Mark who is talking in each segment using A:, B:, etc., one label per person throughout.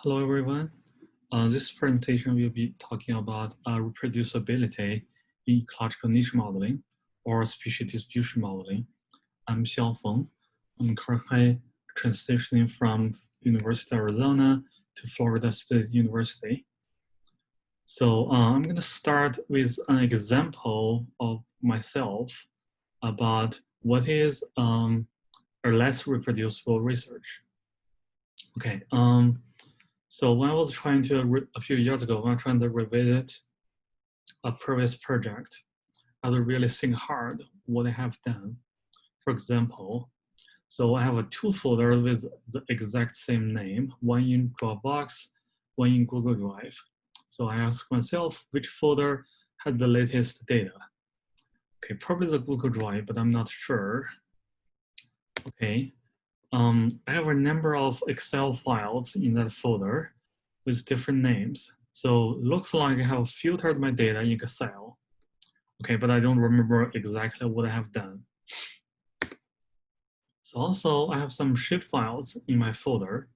A: Hello, everyone. Uh, this presentation will be talking about uh, reproducibility in ecological niche modeling or species distribution modeling. I'm Xiao Feng. I'm currently transitioning from University of Arizona to Florida State University. So uh, I'm going to start with an example of myself about what is um, a less reproducible research. Okay, um, so when I was trying to, a few years ago, when I was trying to revisit a previous project, I was really think hard what I have done. For example, so I have a two folder with the exact same name, one in Dropbox, one in Google Drive. So I ask myself which folder had the latest data. Okay, probably the Google Drive, but I'm not sure. Okay, um, I have a number of Excel files in that folder with different names. So looks like I have filtered my data in Excel. Okay, but I don't remember exactly what I have done. So also I have some shape files in my folder.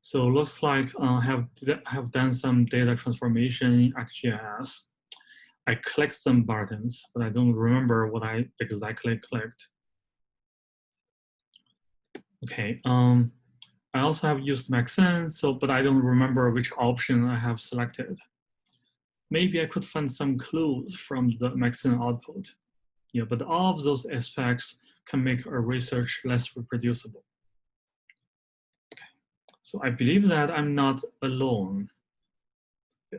A: So looks like uh, I have, have done some data transformation in ArcGIS. I clicked some buttons, but I don't remember what I exactly clicked. Okay, um, I also have used Maxent, so but I don't remember which option I have selected. Maybe I could find some clues from the Maxent output. Yeah, but all of those aspects can make our research less reproducible. Okay. So I believe that I'm not alone.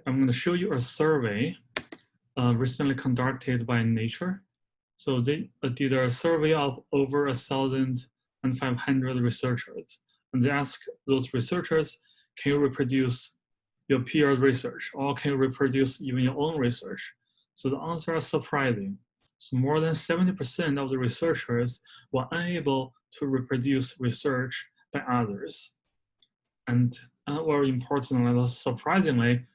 A: I'm going to show you a survey uh, recently conducted by Nature. So they uh, did a survey of over a thousand and 500 researchers. And they ask those researchers, can you reproduce your peer research or can you reproduce even your own research? So the answer is surprising. So more than 70% of the researchers were unable to reproduce research by others. And uh, very importantly, surprisingly,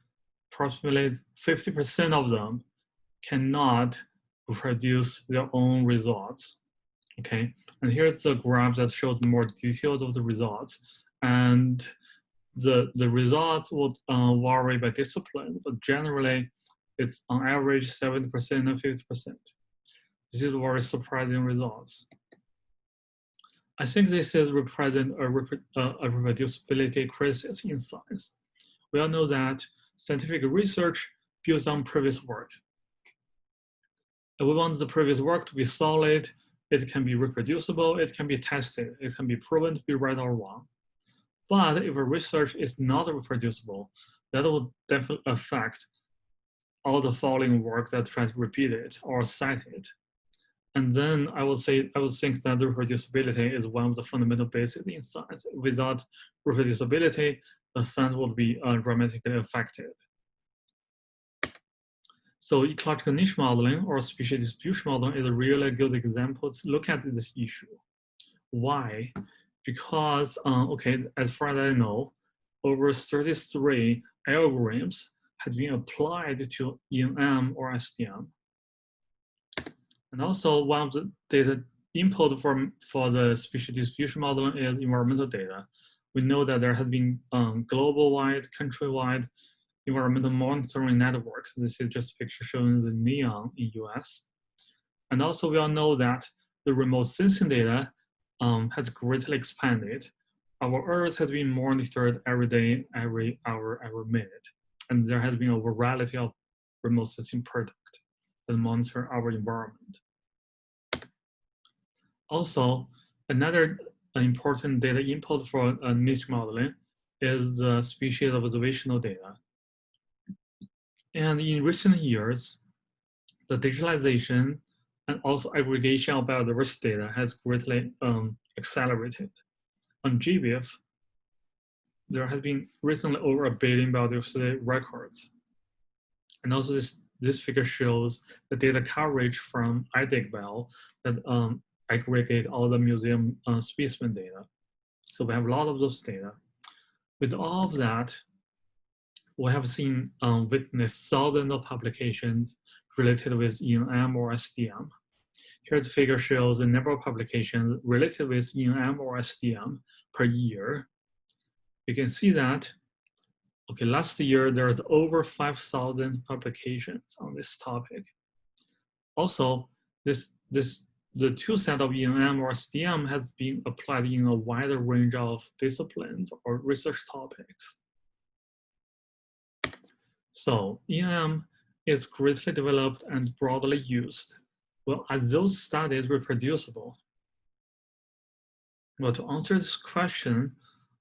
A: approximately 50% of them cannot reproduce their own results. Okay, and here's the graph that shows more details of the results. And the, the results would uh, vary by discipline, but generally it's on average 70% and 50%. This is very surprising results. I think this is represent a, a reproducibility crisis in science. We all know that scientific research builds on previous work. And we want the previous work to be solid it can be reproducible, it can be tested, it can be proven to be right or wrong. But if a research is not reproducible, that will definitely affect all the following work that tries to repeat it or cite it. And then I would say, I would think that reproducibility is one of the fundamental basics in science. Without reproducibility, the science would be uh, dramatically affected. So ecological niche modeling or species distribution modeling is a really good example to look at this issue. Why? Because, uh, okay, as far as I know, over 33 algorithms have been applied to ENM or SDM. And also one of the data input for, for the species distribution modeling is environmental data. We know that there has been um, global-wide, country-wide environmental monitoring network. This is just a picture showing the NEON in US. And also we all know that the remote sensing data um, has greatly expanded. Our Earth has been monitored every day, every hour, every minute. And there has been a variety of remote sensing products that monitor our environment. Also, another important data input for uh, niche modeling is the species observational data. And in recent years, the digitalization and also aggregation of biodiversity data has greatly um, accelerated. On GBIF, there has been recently over a billion biodiversity records. And also this, this figure shows the data coverage from iDigBio that um, aggregate all the museum uh, specimen data. So we have a lot of those data. With all of that, we have seen um, thousands of publications related with ENM or SDM. Here's the figure shows the number of publications related with ENM or SDM per year. You can see that Okay, last year there's over 5,000 publications on this topic. Also, this, this, the tool set of ENM or SDM has been applied in a wider range of disciplines or research topics. So EM is greatly developed and broadly used. Well, are those studies reproducible? Well, to answer this question,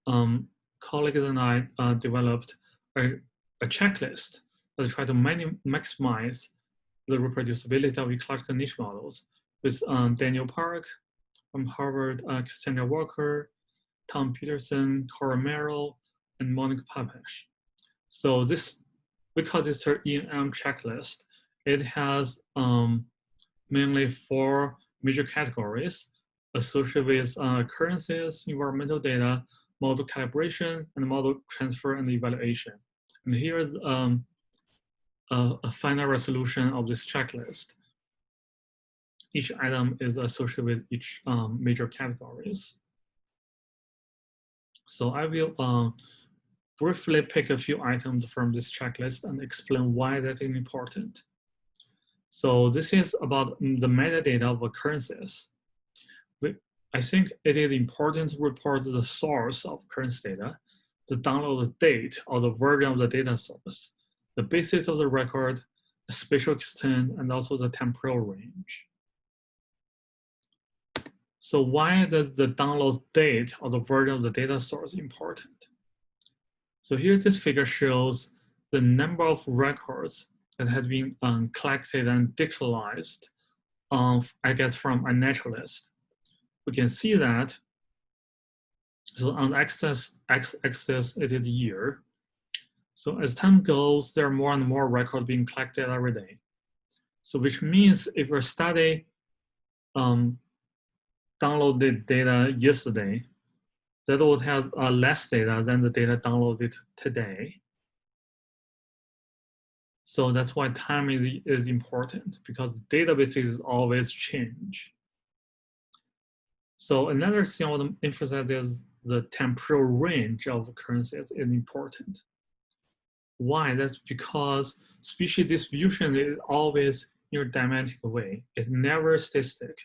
A: um, colleagues and I uh, developed a, a, checklist that try to maximize the reproducibility of ecological niche models with um, Daniel Park from Harvard, uh, Cassondra Walker, Tom Peterson, Cory Merow, and Monica Papeş. So this, because it's an ENM checklist, it has um, mainly four major categories associated with uh, occurrences, environmental data, model calibration, and model transfer and evaluation. And here's um, a, a, final resolution of this checklist. Each item is associated with each um, major categories. So I will uh, briefly pick a few items from this checklist and explain why that is important. So this is about the metadata of occurrences. I think it is important to report the source of occurrence data, the download date or the version of the data source, the basis of the record, the spatial extent, and also the temporal range. So why does the download date or the version of the data source important? So here this figure shows the number of records that had been um, collected and digitalized, um, I guess from iNaturalist we can see that so on x-axis it is year. So as time goes, there are more and more records being collected every day. So which means if a study um, downloaded data yesterday, that would have uh, less data than the data downloaded today. So that's why time is, is important because databases always change. So another thing I want to emphasize is the temporal range of occurrences is important. Why? That's because species distribution is always in a dynamic way. It's never static.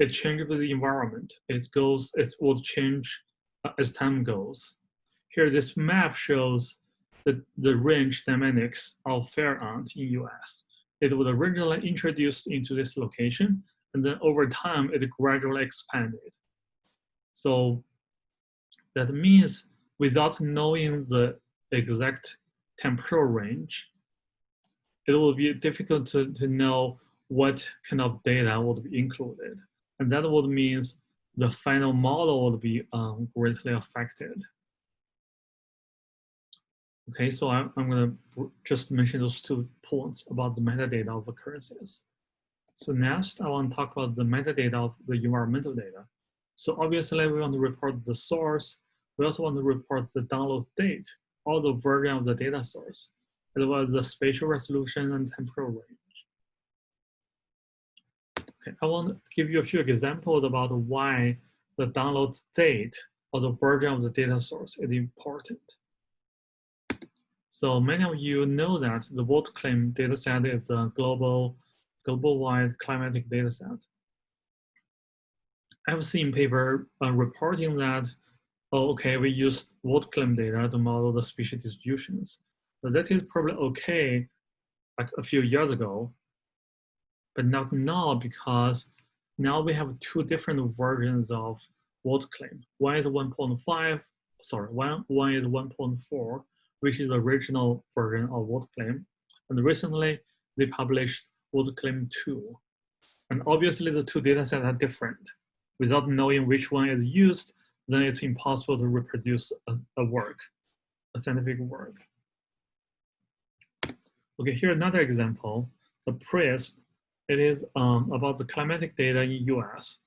A: It changes with the environment. It goes, it will change as time goes. Here, this map shows the, the range dynamics of fire ant in US. It was originally introduced into this location, and then over time, it gradually expanded. So that means without knowing the exact temporal range, it will be difficult to, to know what kind of data would be included. And that would means the final model would be um, greatly affected. Okay, so I'm, I'm gonna just mention those two points about the metadata of occurrences. So next, I want to talk about the metadata of the environmental data. So obviously we want to report the source. We also want to report the download date, or the version of the data source, as well as the spatial resolution and temporal range. Okay, I want to give you a few examples about why the download date or the version of the data source is important. So many of you know that the World WorldClim dataset is the global, global-wide climatic dataset. I've seen paper uh, reporting that, oh, okay, we used World WorldClim data to model the species distributions. But that is probably okay like a few years ago, but not now because now we have two different versions of WorldClim. One is 1.5, sorry, one, one is 1.4, which is the original version of WorldClim. And recently they published WorldClim 2. And obviously the two data sets are different without knowing which one is used, then it's impossible to reproduce a, a work, a scientific work. Okay, here another example, the PRISM. It is um, about the climatic data in US.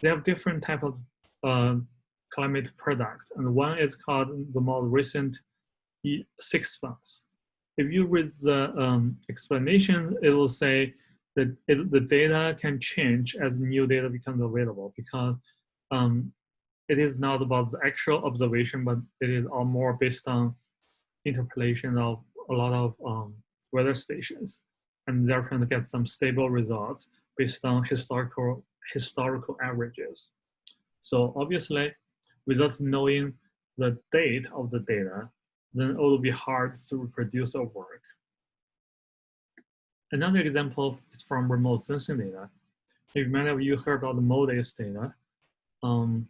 A: They have different type of uh, climate product, and one is called the more recent six months. If you read the um, explanation, it will say that it, the data can change as new data becomes available because um, it is not about the actual observation, but it is all more based on interpolation of a lot of um, weather stations, and to get some stable results based on historical historical averages. So obviously, without knowing the date of the data, then it will be hard to reproduce our work. Another example is from remote sensing data. If many of you heard about the MODIS data, um,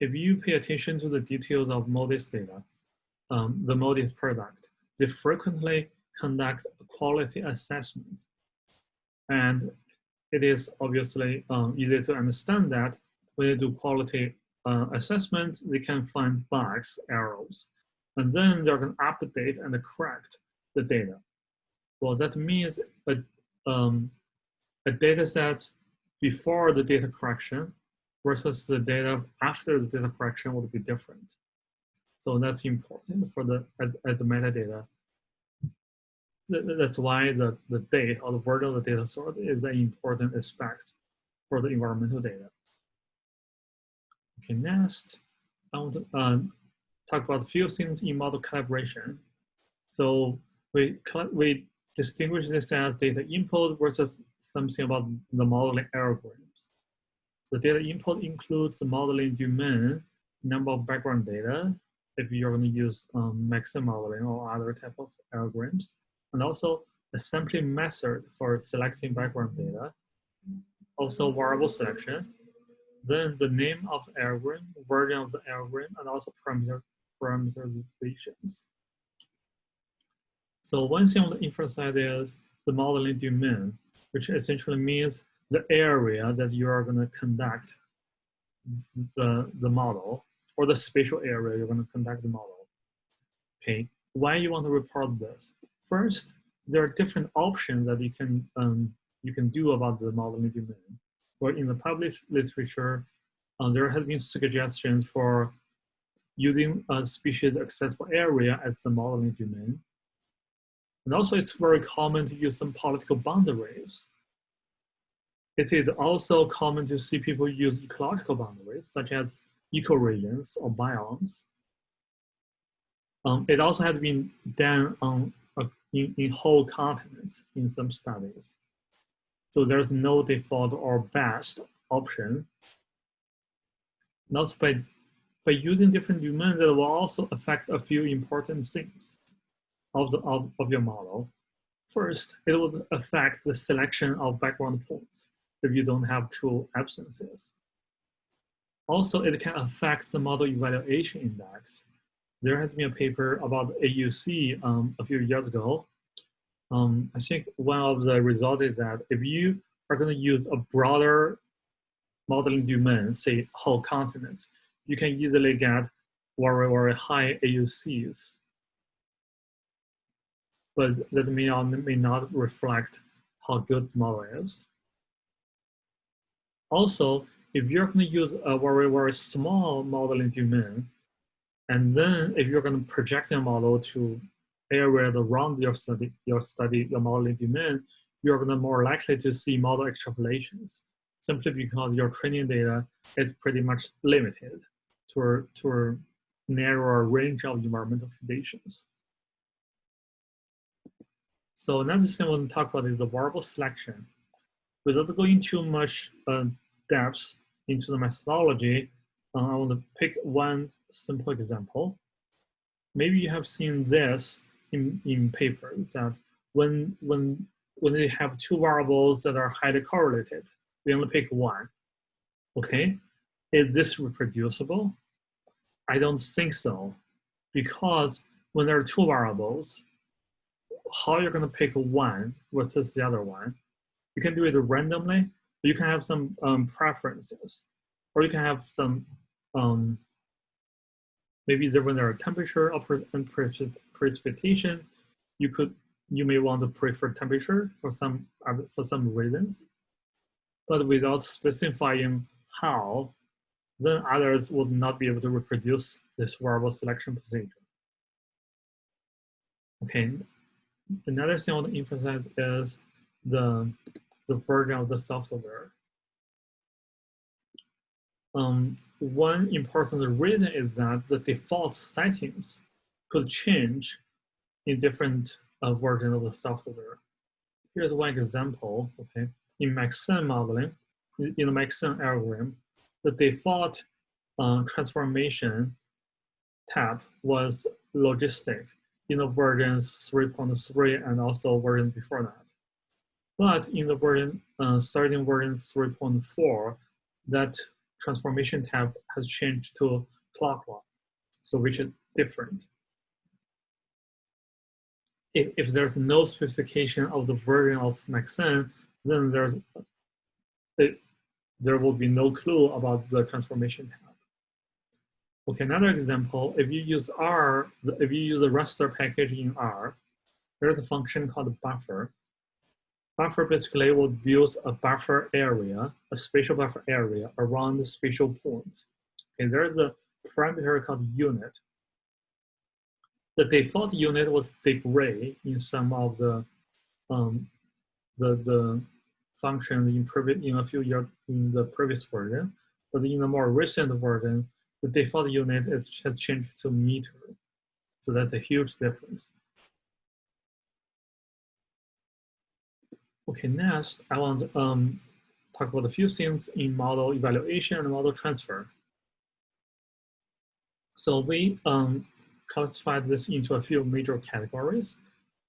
A: if you pay attention to the details of MODIS data, um, the MODIS product, they frequently conduct a quality assessment. And it is obviously um, easy to understand that when they do quality uh, assessments, they can find bugs, errors, and then they're going to update and correct the data. Well, that means a, um, a data set before the data correction versus the data after the data correction would be different. So that's important for the at, at the metadata. That's why the, the date or the version of the data source is an important aspect for the environmental data. Okay, next, I want to uh, talk about a few things in model calibration. So we, we distinguish this as data input versus something about the modeling algorithms. The data input includes the modeling domain, number of background data, if you're going to use um, modeling or other type of algorithms, and also a sampling method for selecting background data, also variable selection, then the name of the algorithm, version of the algorithm, and also parameter parameterizations. So one thing on the inference side is the modeling domain, which essentially means the area that you are going to conduct the, the model or the spatial area you're going to conduct the model. Okay, why you want to report this? First, there are different options that you can um, you can do about the modeling domain. Or in the published literature, uh, there have been suggestions for using a species accessible area as the modeling domain. And also it's very common to use some political boundaries. It is also common to see people use ecological boundaries, such as ecoregions or biomes. Um, it also has been done on, in, in whole continents in some studies. So there's no default or best option. Also by, by using different domains, it will also affect a few important things of, the, of, of your model. First, it will affect the selection of background points if you don't have true absences. Also, it can affect the model evaluation index. There has been a paper about AUC um, a few years ago. Um, I think one of the results is that if you are going to use a broader modeling domain, say whole continents, you can easily get very, very high AUCs. But that may not, may not reflect how good the model is. Also, if you're going to use a very, very small modeling domain, and then if you're going to project your model to areas around your study, your study, your modeling domain, you're going to more likely to see model extrapolations, simply because your training data is pretty much limited to a, to a narrower range of environmental conditions. So another thing I want to talk about is the variable selection. Without going too much uh, depth into the methodology, I want to pick one simple example. Maybe you have seen this in, in papers that when, when, when they have two variables that are highly correlated, we only pick one. Okay, is this reproducible? I don't think so, because when there are two variables, how you're going to pick one versus the other one. You can do it randomly, you can have some um, preferences, or you can have some, um, maybe there, when there are temperature and precipitation, you could, you may want to prefer temperature for some, for some reasons, but without specifying how, then others would not be able to reproduce this variable selection procedure. Okay, another thing I want to emphasize is the the version of the software. Um, one important reason is that the default settings could change in different uh, versions of the software. Here's one example, okay? In Maxent modeling, in the Maxent algorithm, the default uh, transformation tab was logistic in the versions 3.3 and also version before that. But in the version, uh, starting version 3.4, that transformation tab has changed to cloglog, so which is different. If, if there's no specification of the version of Maxent, then there's it, there will be no clue about the transformation tab. Okay, another example, if you use R, if you use a raster package in R, there's a function called buffer. Buffer basically will build a buffer area, a spatial buffer area around the spatial points. Okay, there's a parameter called unit. The default unit was degree in some of the um, the the functions in in a few years in the previous version, but in the more recent version, the default unit is, has changed to meter. So that's a huge difference. Okay, next I want to um, talk about a few things in model evaluation and model transfer. So we um, classified this into a few major categories.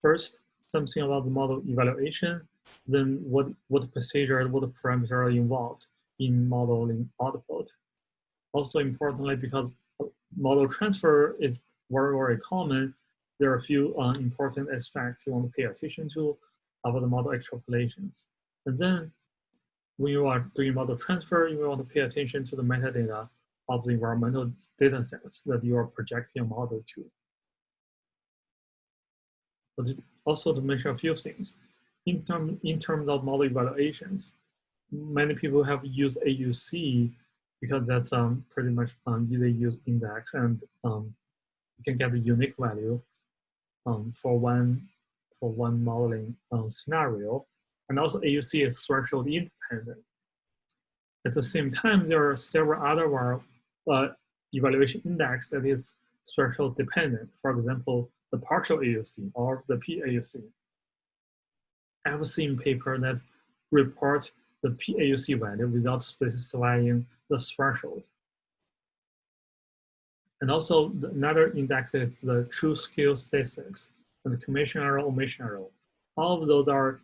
A: First, something about the model evaluation, then what, what procedure, what parameters are involved in modeling output. Also importantly, because model transfer is very, very common, there are a few uh, important aspects you want to pay attention to about the model extrapolations. And then when you are doing model transfer, you want to pay attention to the metadata of the environmental data sets that you are projecting a model to. But also to mention a few things. In, term, in terms of model evaluations, many people have used AUC because that's um, pretty much um, easy use index and um, you can get a unique value um, for one for one modeling um, scenario. And also AUC is threshold independent. At the same time, there are several other uh, evaluation index that is threshold dependent. For example, the partial AUC or the PAUC. I have seen paper that report the PAUC value without specifying the threshold. And also another index is the true skill statistics and the commission error, omission error. All of those are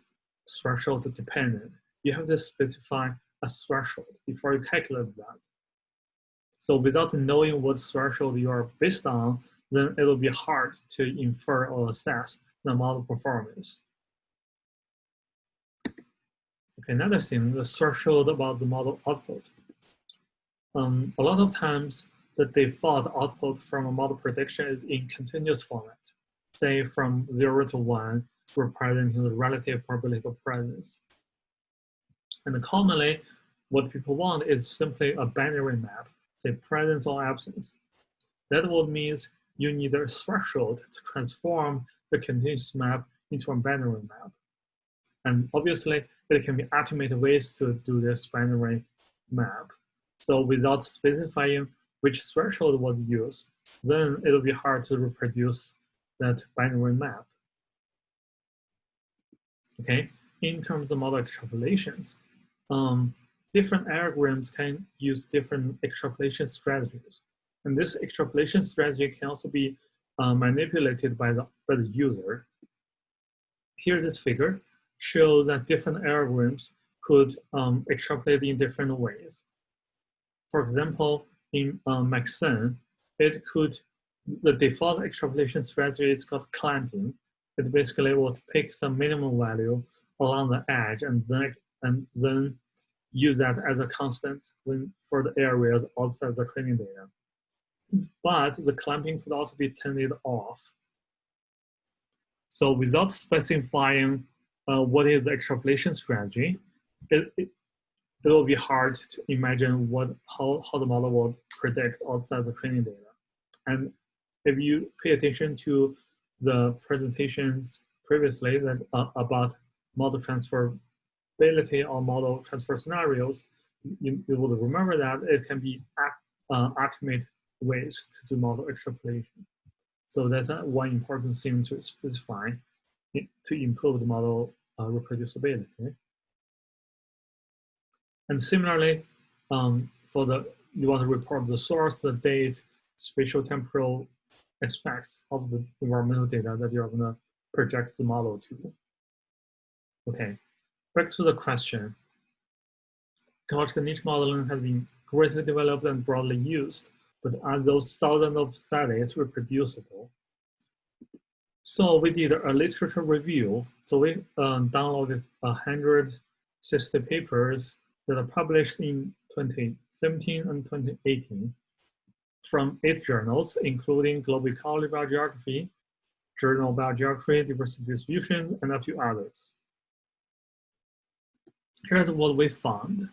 A: threshold dependent. You have to specify a threshold before you calculate that. So without knowing what threshold you are based on, then it will be hard to infer or assess the model performance. Okay, another thing, the threshold about the model output. Um, a lot of times, the default output from a model prediction is in continuous format, say from zero to one, representing the relative probability of presence. And commonly, what people want is simply a binary map, say presence or absence. That would means you need a threshold to transform the continuous map into a binary map. And obviously, there can be automated ways to do this binary map. So without specifying which threshold was used, then it'll be hard to reproduce that binary map. Okay, in terms of model extrapolations, um, different algorithms can use different extrapolation strategies. And this extrapolation strategy can also be uh, manipulated by the, by the user. Here, this figure shows that different algorithms could um, extrapolate in different ways. For example, in uh, Maxent, it could, the default extrapolation strategy is called clamping. It basically will pick some minimum value along the edge and then, and then use that as a constant when, for the areas outside the training data. But the clamping could also be turned off. So without specifying uh, what is the extrapolation strategy, it, it, it will be hard to imagine what how, how the model will predict outside the training data. And if you pay attention to the presentations previously that uh, about model transferability or model transfer scenarios, you, you will remember that it can be uh, automate ways to do model extrapolation. So that's one important thing to specify to improve the model uh, reproducibility. And similarly, um, for the you want to report the source, the date, spatial temporal aspects of the environmental data that you're going to project the model to. Okay, back to the question. Ecological niche modeling has been greatly developed and broadly used, but are those thousands of studies reproducible? So we did a literature review. So we um, downloaded 160 papers that are published in 2017 and 2018 from eight journals, including Global Ecology Biogeography, Journal of Biogeography, Diversity Distribution, and a few others. Here's what we found.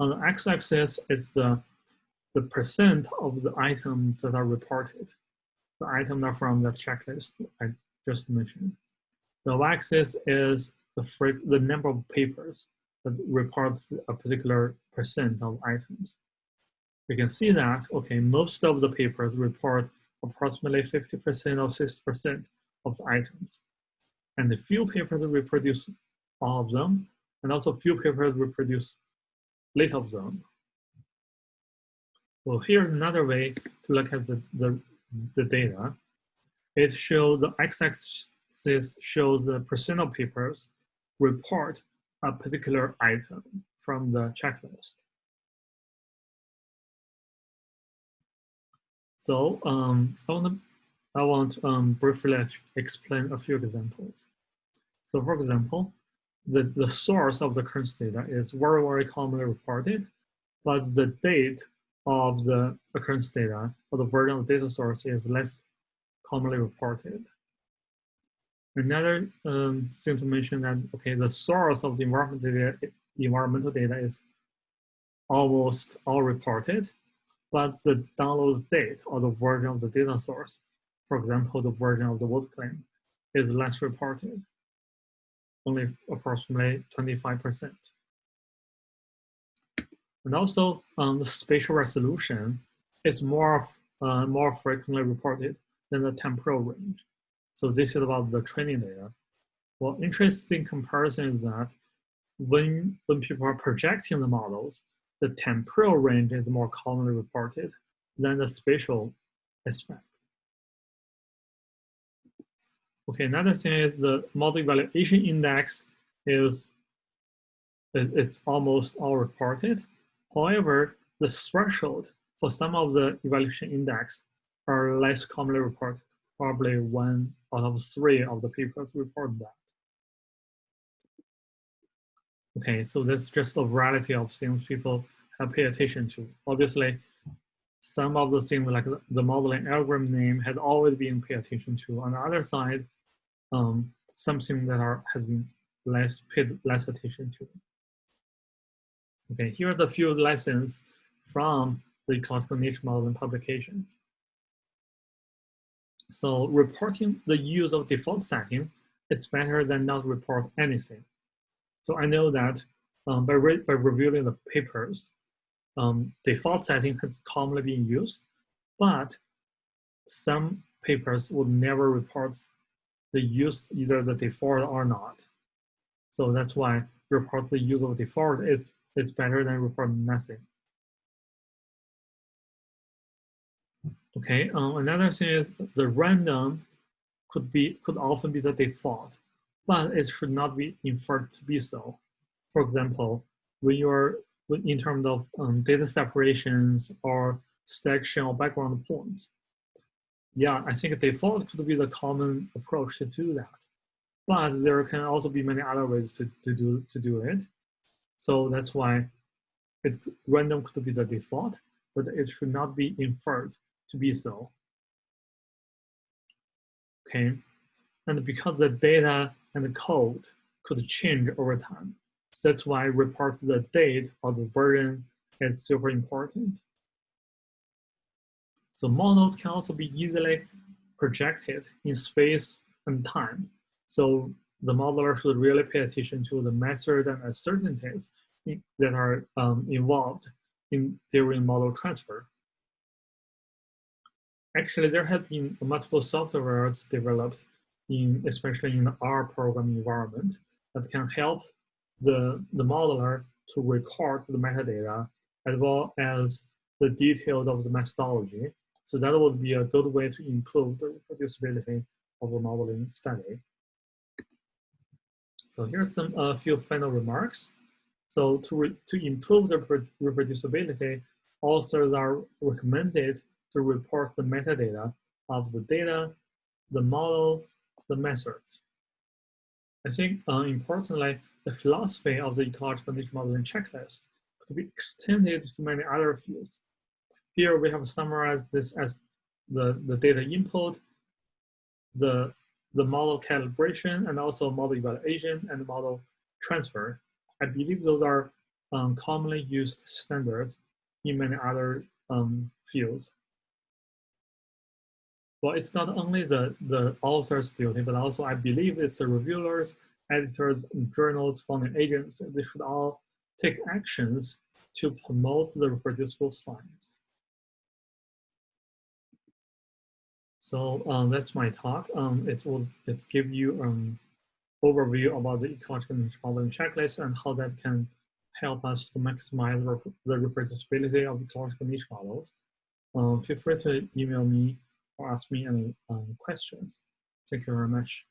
A: On the x-axis is the, the percent of the items that are reported. The items are from the checklist I just mentioned. The y-axis is the, the number of papers that reports a particular percent of items. We can see that, okay, most of the papers report approximately 50% or 60% of the items. And the few papers reproduce all of them, and also few papers reproduce little of them. Well, here's another way to look at the, the, the data. It shows the x-axis shows the percent of papers report a particular item from the checklist. So um, I want to I want um, briefly explain a few examples. So for example, the, the source of the occurrence data is very, very commonly reported, but the date of the occurrence data or the version of the data source is less commonly reported. Another um, thing to mention that, okay, the source of the environmental data, environmental data is almost all reported, but the download date or the version of the data source, for example, the version of the WorldClim, is less reported, only approximately 25%. And also, um, the spatial resolution is more, uh, more frequently reported than the temporal range. So this is about the training data. Well, interesting comparison is that when, when people are projecting the models, the temporal range is more commonly reported than the spatial aspect. Okay, another thing is the model evaluation index is, is almost all reported. However, the threshold for some of the evaluation index are less commonly reported probably one out of three of the papers report that. Okay, so that's just a variety of things people have paid attention to. Obviously, some of the things like the modeling algorithm name had always been paid attention to. On the other side, um, something that are has been less paid less attention to. Okay, here are the few lessons from the ecological niche modeling publications. So reporting the use of default setting is better than not report anything. So I know that um, by, re by reviewing the papers, um, default setting has commonly been used, but some papers would never report the use either the default or not. So that's why report the use of default is, is better than report nothing. Okay, um, another thing is the random could be could often be the default, but it should not be inferred to be so. For example, when you're in terms of um, data separations or section or background points, yeah, I think default could be the common approach to do that. But there can also be many other ways to, to do to do it. So that's why it random could be the default, but it should not be inferred to be so. Okay, and because the data and the code could change over time, so that's why report the date of the version is super important. So models can also be easily projected in space and time. So the modeler should really pay attention to the method and uncertainties that are um, involved in during model transfer. actually there have been multiple softwares developed in, especially in the R programming environment that can help the, the modeler to record the metadata as well as the details of the methodology. So that would be a good way to improve the reproducibility of a modeling study. So here's some a uh, few final remarks. So to, to improve the reproducibility, authors are recommended to report the metadata of the data, the model, the methods. I think uh, importantly, the philosophy of the ecological niche modeling checklist could be extended to many other fields. Here we have summarized this as the, the data input, the, the model calibration, and also model evaluation and model transfer. I believe those are um, commonly used standards in many other um, fields. Well, it's not only the, the author's duty, but also I believe it's the reviewers, editors, journals, funding agents. They should all take actions to promote the reproducible science. So um, that's my talk. Um, it will it give you um, overview about the ecological modeling checklist and how that can help us to maximize the reproducibility of ecological niche models. Um, feel free to email me ask me any um, questions. Thank you very much.